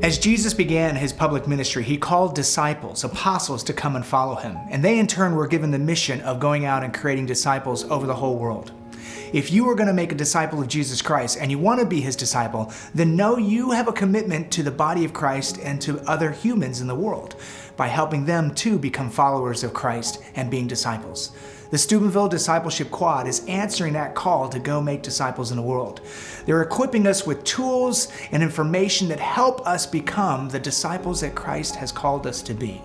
As Jesus began his public ministry, he called disciples, apostles, to come and follow him. And they in turn were given the mission of going out and creating disciples over the whole world. If you are going to make a disciple of Jesus Christ and you want to be his disciple, then know you have a commitment to the body of Christ and to other humans in the world by helping them too become followers of Christ and being disciples. The Steubenville Discipleship Quad is answering that call to go make disciples in the world. They're equipping us with tools and information that help us become the disciples that Christ has called us to be.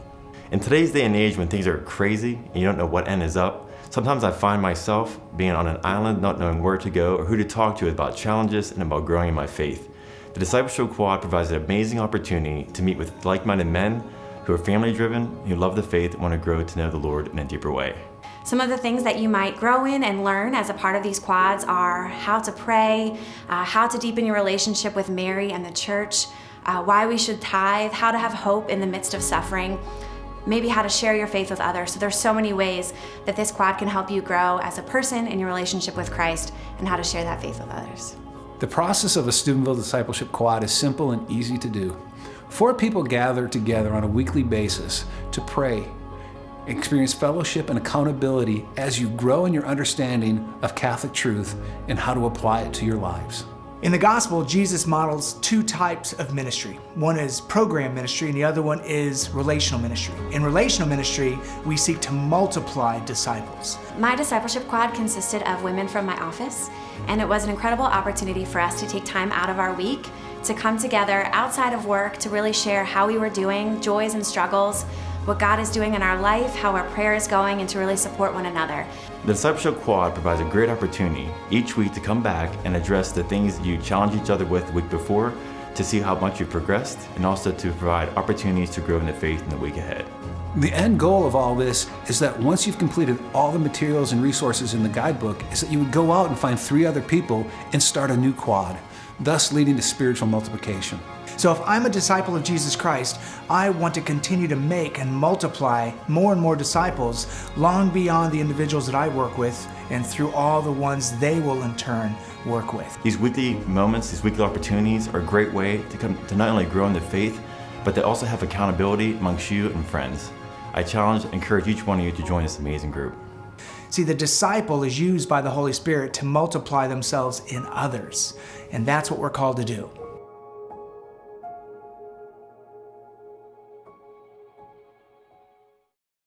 In today's day and age when things are crazy and you don't know what end is up, sometimes I find myself being on an island not knowing where to go or who to talk to about challenges and about growing in my faith. The Discipleship Quad provides an amazing opportunity to meet with like-minded men who are family-driven, who love the faith and want to grow to know the Lord in a deeper way. Some of the things that you might grow in and learn as a part of these quads are how to pray, uh, how to deepen your relationship with Mary and the church, uh, why we should tithe, how to have hope in the midst of suffering, maybe how to share your faith with others. So there's so many ways that this quad can help you grow as a person in your relationship with Christ and how to share that faith with others. The process of a Steubenville Discipleship Quad is simple and easy to do. Four people gather together on a weekly basis to pray, Experience fellowship and accountability as you grow in your understanding of Catholic truth and how to apply it to your lives. In the gospel, Jesus models two types of ministry. One is program ministry and the other one is relational ministry. In relational ministry, we seek to multiply disciples. My discipleship quad consisted of women from my office, and it was an incredible opportunity for us to take time out of our week to come together outside of work to really share how we were doing, joys and struggles, what God is doing in our life, how our prayer is going, and to really support one another. The Discipleship Quad provides a great opportunity each week to come back and address the things you challenged each other with the week before to see how much you've progressed and also to provide opportunities to grow in the faith in the week ahead. The end goal of all this is that once you've completed all the materials and resources in the guidebook is that you would go out and find three other people and start a new quad, thus leading to spiritual multiplication. So if I'm a disciple of Jesus Christ, I want to continue to make and multiply more and more disciples long beyond the individuals that I work with and through all the ones they will in turn work with. These weekly moments, these weekly opportunities are a great way to, come, to not only grow in the faith, but they also have accountability amongst you and friends. I challenge and encourage each one of you to join this amazing group. See, the disciple is used by the Holy Spirit to multiply themselves in others, and that's what we're called to do.